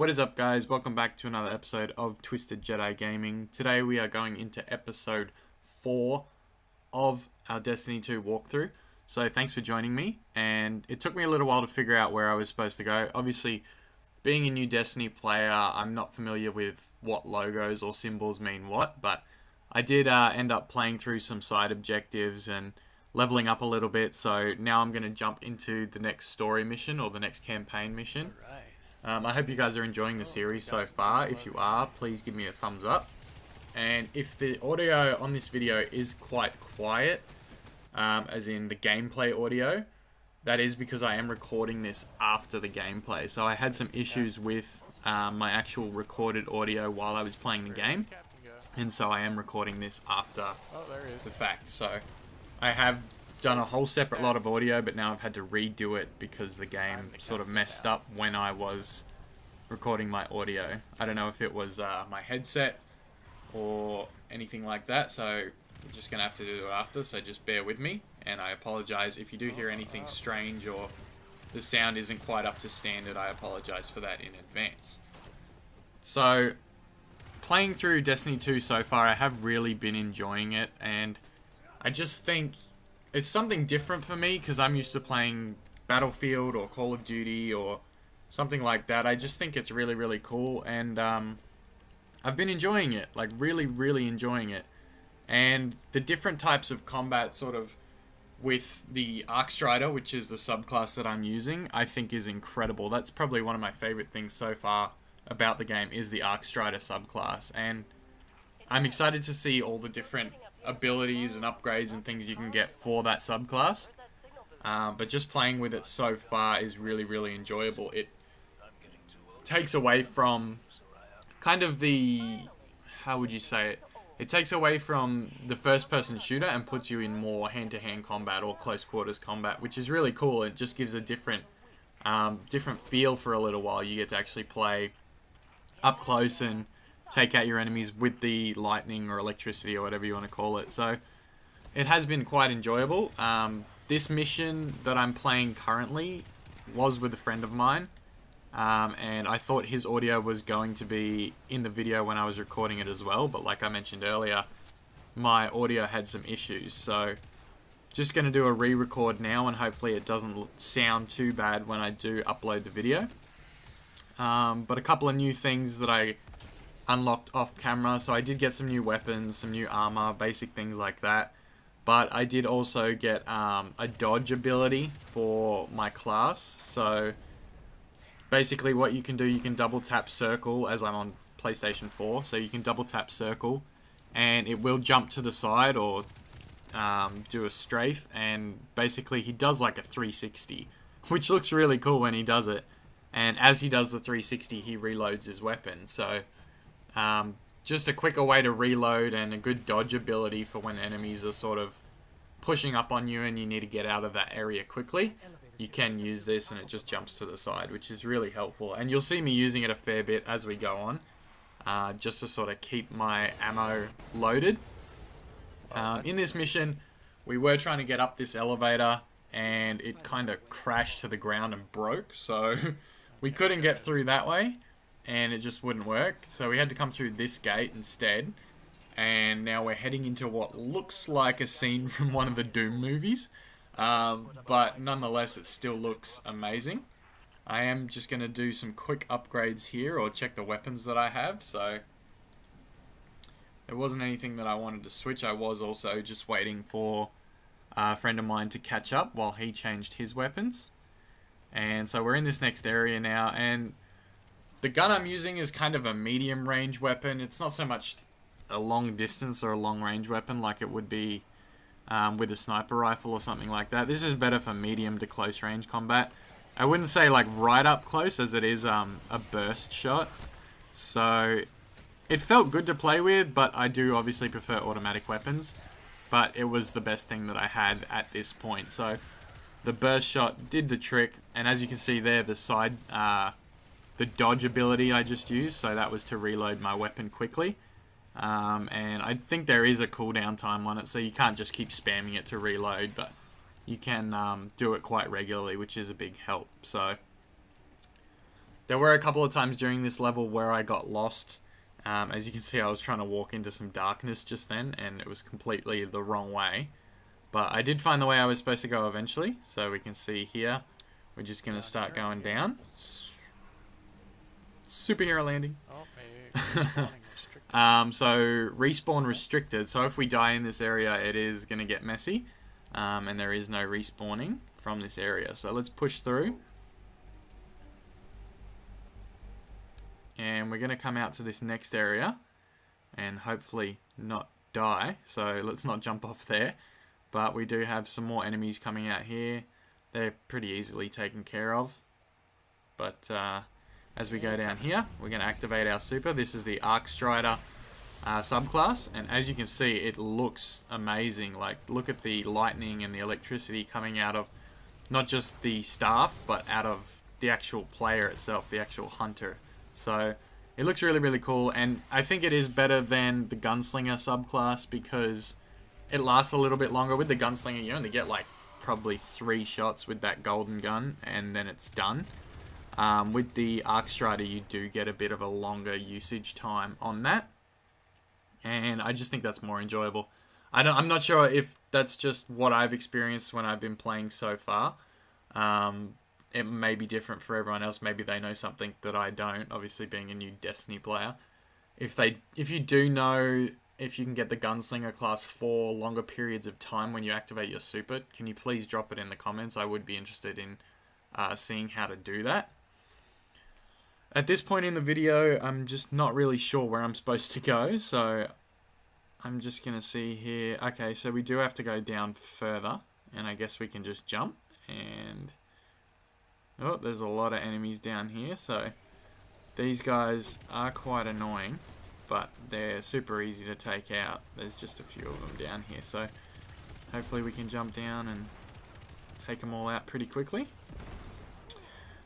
What is up guys, welcome back to another episode of Twisted Jedi Gaming. Today we are going into episode 4 of our Destiny 2 walkthrough. So thanks for joining me, and it took me a little while to figure out where I was supposed to go. Obviously, being a new Destiny player, I'm not familiar with what logos or symbols mean what, but I did uh, end up playing through some side objectives and leveling up a little bit, so now I'm going to jump into the next story mission or the next campaign mission. Um, I hope you guys are enjoying the series so far. If you are, please give me a thumbs up. And if the audio on this video is quite quiet, um, as in the gameplay audio, that is because I am recording this after the gameplay. So I had some issues with um, my actual recorded audio while I was playing the game. And so I am recording this after the fact. So I have done a whole separate lot of audio, but now I've had to redo it because the game sort of messed up when I was recording my audio. I don't know if it was uh, my headset or anything like that, so I'm just going to have to do it after, so just bear with me. And I apologize if you do hear anything strange or the sound isn't quite up to standard, I apologize for that in advance. So, playing through Destiny 2 so far, I have really been enjoying it, and I just think it's something different for me because I'm used to playing Battlefield or Call of Duty or something like that. I just think it's really, really cool, and um, I've been enjoying it, like really, really enjoying it. And the different types of combat, sort of with the Arc Strider, which is the subclass that I'm using, I think is incredible. That's probably one of my favorite things so far about the game is the Arc Strider subclass, and I'm excited to see all the different abilities and upgrades and things you can get for that subclass. Um, but just playing with it so far is really, really enjoyable. It takes away from kind of the, how would you say it? It takes away from the first-person shooter and puts you in more hand-to-hand -hand combat or close-quarters combat, which is really cool. It just gives a different, um, different feel for a little while. You get to actually play up close and take out your enemies with the lightning or electricity or whatever you want to call it. So it has been quite enjoyable. Um, this mission that I'm playing currently was with a friend of mine. Um, and I thought his audio was going to be in the video when I was recording it as well. But like I mentioned earlier, my audio had some issues. So just going to do a re-record now and hopefully it doesn't sound too bad when I do upload the video. Um, but a couple of new things that I unlocked off camera. So I did get some new weapons, some new armor, basic things like that. But I did also get um, a dodge ability for my class. So basically what you can do, you can double tap circle as I'm on PlayStation 4. So you can double tap circle and it will jump to the side or um, do a strafe. And basically he does like a 360, which looks really cool when he does it. And as he does the 360, he reloads his weapon. So um, just a quicker way to reload and a good dodge ability for when enemies are sort of pushing up on you and you need to get out of that area quickly. You can use this and it just jumps to the side, which is really helpful. And you'll see me using it a fair bit as we go on, uh, just to sort of keep my ammo loaded. Um, in this mission, we were trying to get up this elevator and it kind of crashed to the ground and broke. So we couldn't get through that way and it just wouldn't work. So we had to come through this gate instead. And now we're heading into what looks like a scene from one of the Doom movies. Um, but nonetheless, it still looks amazing. I am just going to do some quick upgrades here or check the weapons that I have. So there wasn't anything that I wanted to switch. I was also just waiting for a friend of mine to catch up while he changed his weapons. And so we're in this next area now. And the gun I'm using is kind of a medium range weapon. It's not so much a long distance or a long range weapon like it would be um, with a sniper rifle or something like that. This is better for medium to close range combat. I wouldn't say like right up close as it is um, a burst shot. So it felt good to play with, but I do obviously prefer automatic weapons. But it was the best thing that I had at this point. So the burst shot did the trick, and as you can see there, the side uh, the dodge ability I just used, so that was to reload my weapon quickly. Um, and I think there is a cooldown time on it, so you can't just keep spamming it to reload, but you can um, do it quite regularly, which is a big help. So there were a couple of times during this level where I got lost. Um, as you can see, I was trying to walk into some darkness just then, and it was completely the wrong way. But I did find the way I was supposed to go eventually, so we can see here. We're just going to start going down. Superhero landing. Oh, um, so, respawn restricted. So if we die in this area, it is going to get messy. Um, and there is no respawning from this area. So let's push through. And we're going to come out to this next area and hopefully not die. So let's not jump off there. But we do have some more enemies coming out here. They're pretty easily taken care of. But uh, as we go down here, we're going to activate our super. This is the Arc Strider uh, subclass. And as you can see, it looks amazing. Like, look at the lightning and the electricity coming out of not just the staff, but out of the actual player itself, the actual hunter. So it looks really, really cool. And I think it is better than the Gunslinger subclass because it lasts a little bit longer. With the Gunslinger, you only get like probably three shots with that golden gun and then it's done. Um, with the Arc Strider, you do get a bit of a longer usage time on that. And I just think that's more enjoyable. I don't, I'm not sure if that's just what I've experienced when I've been playing so far. Um, it may be different for everyone else. Maybe they know something that I don't. Obviously, being a new Destiny player, if they, if you do know if you can get the Gunslinger class for longer periods of time when you activate your super, can you please drop it in the comments? I would be interested in uh, seeing how to do that. At this point in the video, I'm just not really sure where I'm supposed to go, so I'm just going to see here. Okay, so we do have to go down further, and I guess we can just jump, and... Oh, there's a lot of enemies down here, so these guys are quite annoying but they're super easy to take out. There's just a few of them down here, so hopefully we can jump down and take them all out pretty quickly.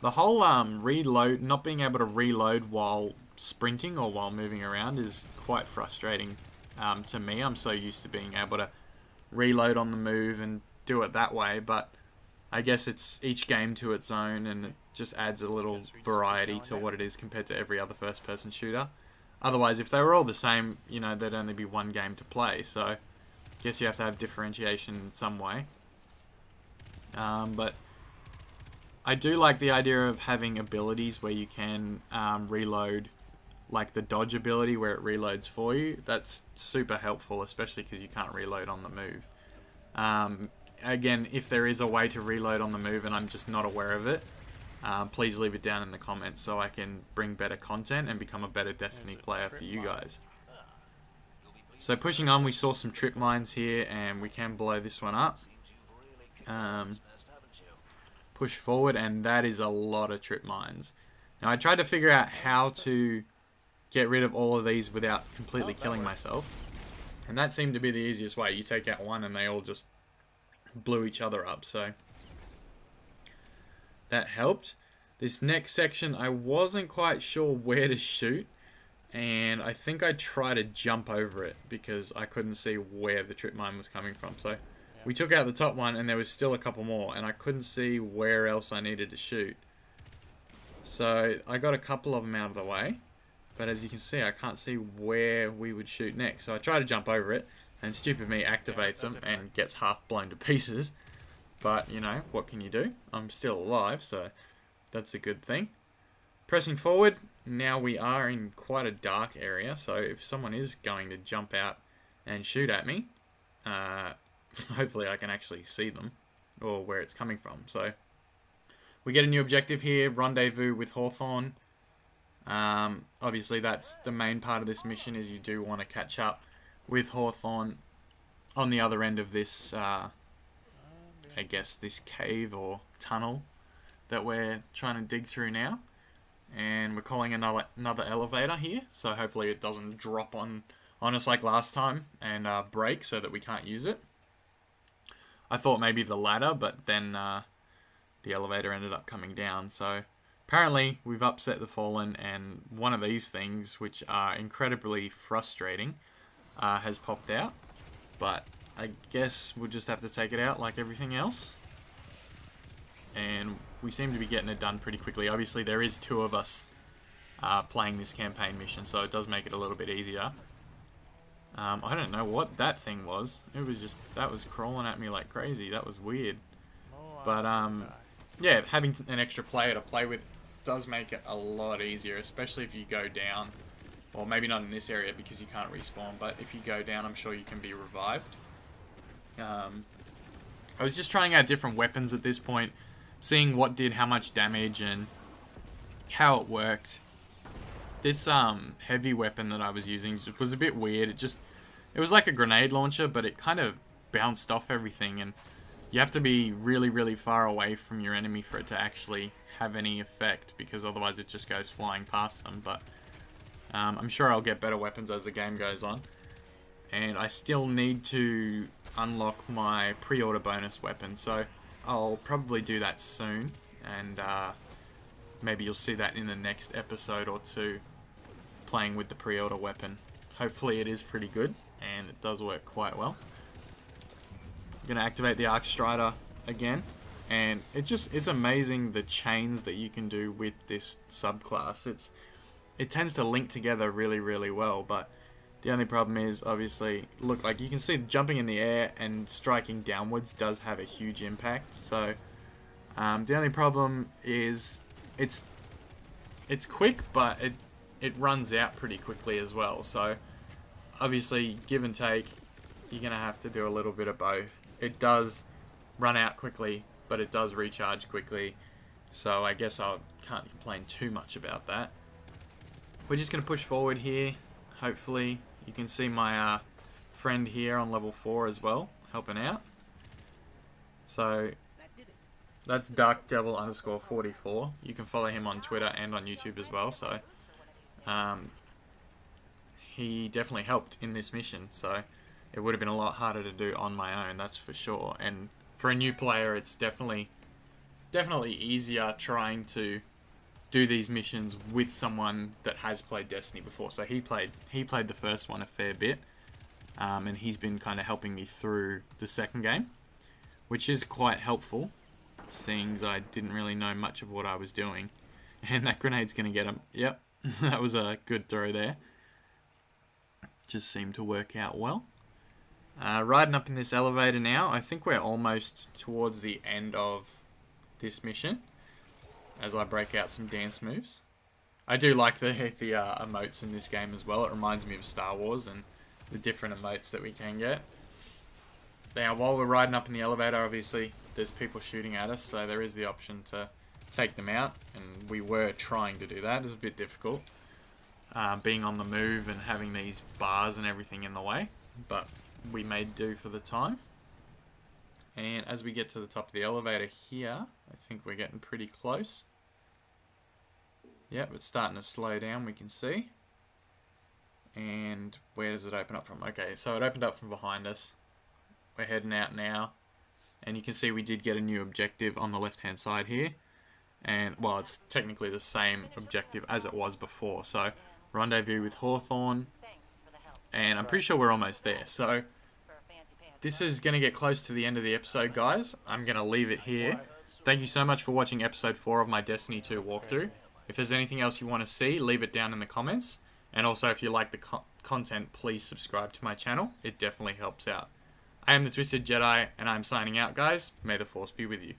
The whole um, reload, not being able to reload while sprinting or while moving around is quite frustrating um, to me. I'm so used to being able to reload on the move and do it that way, but I guess it's each game to its own and it just adds a little variety to what it is compared to every other first person shooter. Otherwise, if they were all the same, you know, there'd only be one game to play. So, I guess you have to have differentiation in some way. Um, but I do like the idea of having abilities where you can um, reload, like the dodge ability where it reloads for you. That's super helpful, especially because you can't reload on the move. Um, again, if there is a way to reload on the move and I'm just not aware of it, um, please leave it down in the comments so I can bring better content and become a better Destiny player for you guys. So pushing on, we saw some trip mines here and we can blow this one up. Um, push forward and that is a lot of trip mines. Now I tried to figure out how to get rid of all of these without completely oh, killing myself. And that seemed to be the easiest way. You take out one and they all just blew each other up. So that helped. This next section, I wasn't quite sure where to shoot, and I think I tried to jump over it because I couldn't see where the trip mine was coming from. So we took out the top one, and there was still a couple more, and I couldn't see where else I needed to shoot. So I got a couple of them out of the way, but as you can see, I can't see where we would shoot next. So I try to jump over it, and stupid me activates them and gets half blown to pieces. But, you know, what can you do? I'm still alive, so that's a good thing. Pressing forward, now we are in quite a dark area, so if someone is going to jump out and shoot at me, uh, hopefully I can actually see them, or where it's coming from. So, we get a new objective here, Rendezvous with Hawthorne. Um, obviously that's the main part of this mission, is you do want to catch up with Hawthorne on the other end of this uh, I guess, this cave or tunnel that we're trying to dig through now. And we're calling another another elevator here, so hopefully it doesn't drop on, on us like last time and uh, break so that we can't use it. I thought maybe the ladder, but then uh, the elevator ended up coming down. So apparently we've upset the Fallen, and one of these things, which are incredibly frustrating, uh, has popped out. But I guess we'll just have to take it out like everything else. and we seem to be getting it done pretty quickly. Obviously, there is two of us uh, playing this campaign mission, so it does make it a little bit easier. Um, I don't know what that thing was. It was just, that was crawling at me like crazy. That was weird. But, um, yeah, having an extra player to play with does make it a lot easier, especially if you go down. Well, maybe not in this area because you can't respawn, but if you go down, I'm sure you can be revived. Um, I was just trying out different weapons at this point, seeing what did how much damage and how it worked. This um, heavy weapon that I was using was a bit weird. It just, it was like a grenade launcher, but it kind of bounced off everything, and you have to be really, really far away from your enemy for it to actually have any effect, because otherwise it just goes flying past them, but um, I'm sure I'll get better weapons as the game goes on. And I still need to unlock my pre-order bonus weapon, so I'll probably do that soon, and uh, maybe you'll see that in the next episode or two, playing with the pre-order weapon. Hopefully it is pretty good, and it does work quite well. I'm going to activate the Arc Strider again, and it just it's amazing the chains that you can do with this subclass. It's It tends to link together really, really well, but the only problem is, obviously, look, like you can see jumping in the air and striking downwards does have a huge impact. So, um, the only problem is it's it's quick, but it it runs out pretty quickly as well. So, obviously, give and take, you're gonna have to do a little bit of both. It does run out quickly, but it does recharge quickly. So I guess I can't complain too much about that. We're just gonna push forward here. Hopefully you can see my uh, friend here on level 4 as well, helping out. So, that's Dark Devil underscore 44. You can follow him on Twitter and on YouTube as well, so... Um, he definitely helped in this mission, so it would have been a lot harder to do on my own, that's for sure. And for a new player, it's definitely definitely easier trying to do these missions with someone that has played Destiny before. So he played he played the first one a fair bit, um, and he's been kind of helping me through the second game, which is quite helpful, seeing as I didn't really know much of what I was doing. And that grenade's going to get him. Yep, that was a good throw there. Just seemed to work out well. Uh, riding up in this elevator now, I think we're almost towards the end of this mission as I break out some dance moves. I do like the, the uh, emotes in this game as well. It reminds me of Star Wars and the different emotes that we can get. Now, while we're riding up in the elevator, obviously, there's people shooting at us, so there is the option to take them out, and we were trying to do that. It's a bit difficult, uh, being on the move and having these bars and everything in the way, but we made do for the time. And as we get to the top of the elevator here, I think we're getting pretty close. Yep, it's starting to slow down, we can see. And where does it open up from? Okay, so it opened up from behind us. We're heading out now. And you can see we did get a new objective on the left-hand side here. And, well, it's technically the same objective as it was before. So, rendezvous with Hawthorne. And I'm pretty sure we're almost there. So, this is going to get close to the end of the episode, guys. I'm going to leave it here. Thank you so much for watching episode 4 of my Destiny 2 walkthrough. If there's anything else you want to see, leave it down in the comments. And also, if you like the co content, please subscribe to my channel. It definitely helps out. I am the Twisted Jedi, and I'm signing out, guys. May the Force be with you.